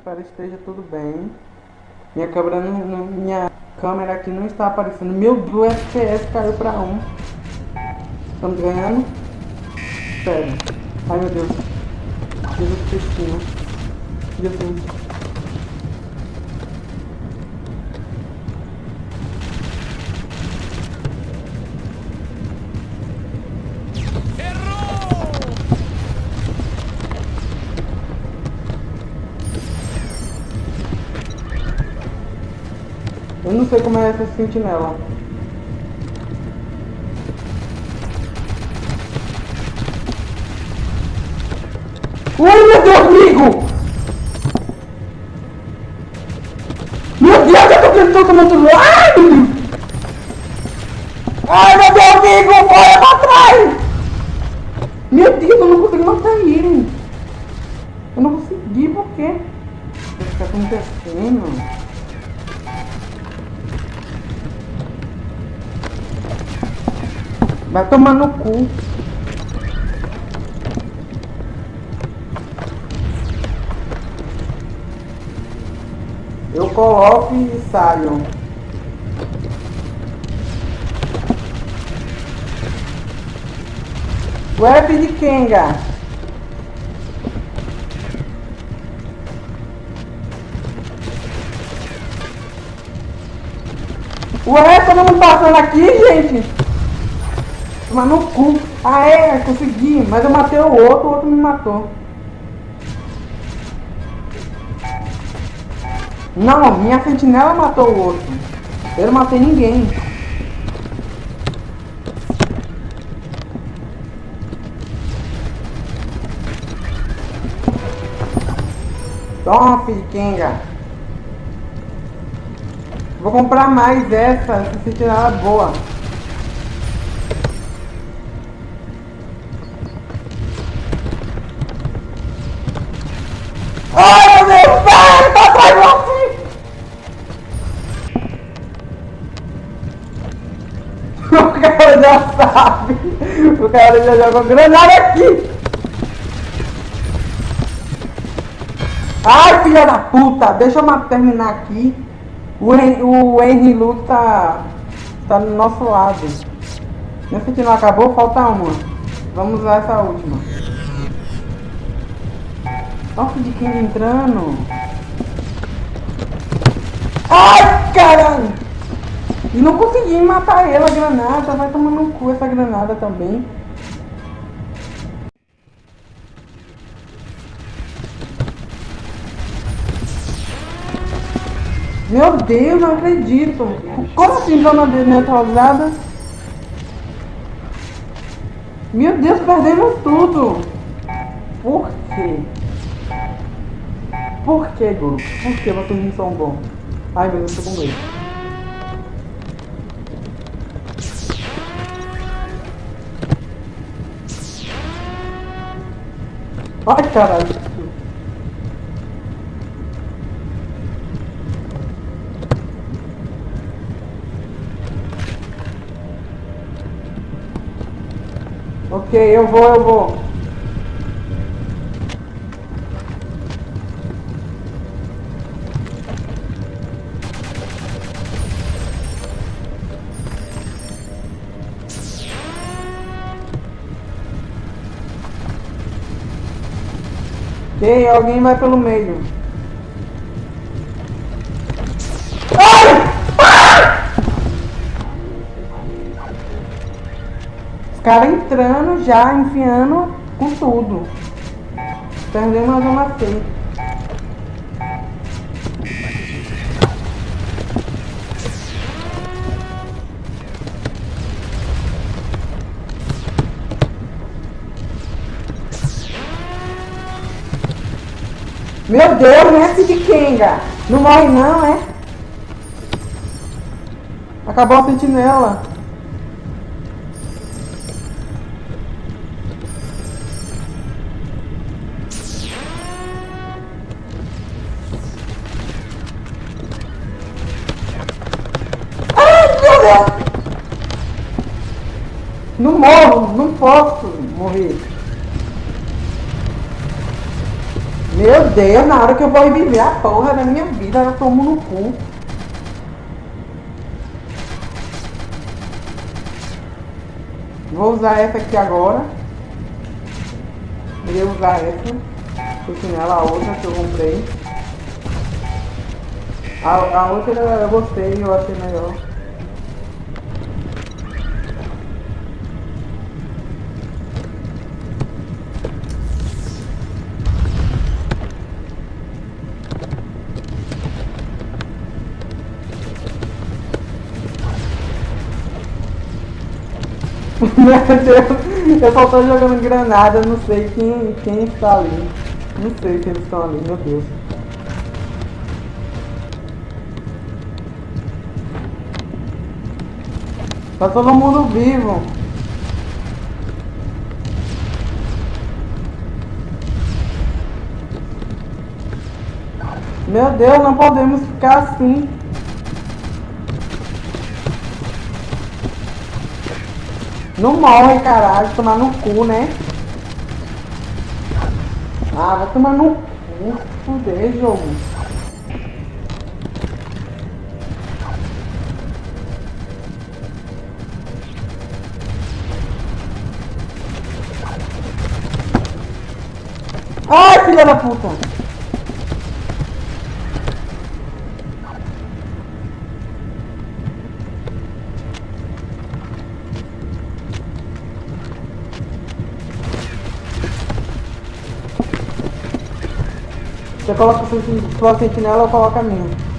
espero que esteja tudo bem. Minha câmera, minha câmera aqui não está aparecendo. Meu Deus, o FPS caiu pra 1. Estamos ganhando? Sério. Ai meu Deus. Jesus Cristina. Jesus. Eu não sei como é essa sentinela. Ui, meu Deus, amigo! Meu Deus, eu tô tentando tomar Deus! Ai, meu Deus, amigo! Corre pra trás! Meu Deus, eu não consegui matar ele! Eu não consegui, por quê? O que tá acontecendo? Vai tomar no cu. Eu coloco e saio. Web de Kenga. Ué, todo mundo passando aqui, gente? Tomar no cu. Ah, é, consegui. Mas eu matei o outro, o outro me matou. Não, minha sentinela matou o outro. Eu não matei ninguém. Toma, Kenga. Vou comprar mais essa, essa sentinela é boa. Ai, meu vai, tá atrás de você! O cara já sabe. O cara já jogou granada aqui. Ai, filha da puta. Deixa eu terminar aqui. O, o Henry Luke tá, tá do nosso lado. Minha frente não acabou, falta uma. Vamos usar essa última. Olha o de quem entrando. Ai, caralho! E não consegui matar ela, a granada. Vai tomar no cu essa granada também. Meu Deus, não acredito. Como assim zona neutralizada? Meu Deus, perdemos tudo. Por quê? Por que, grupo? Por que vocês não são bons? Ai, meu Deus, tô com. Ai, caralho. Ok, eu vou, eu vou. Ok, alguém vai pelo meio. Ai! Os caras entrando já, enfiando com tudo. Perdemos a zona C. Meu Deus, mestre de Kenga! Não morre não, é? Acabou a sentinela. Não morro, não posso morrer. Meu Deus, na hora que eu vou viver a porra da minha vida, eu tomo no cu. Vou usar essa aqui agora. Irei usar essa. Porque nela a outra que eu comprei. A, a outra eu gostei, eu achei melhor. Meu Deus, eu só tô jogando granada, não sei quem, quem está ali. Não sei se eles estão ali, meu Deus. Tá todo mundo vivo. Meu Deus, não podemos ficar assim. Não morre, caralho. Tomar no cu, né? Ah, vai tomar no cu. Fuder, jogo. Ai, filha da puta! Você coloca sua sentinela, eu coloco a minha.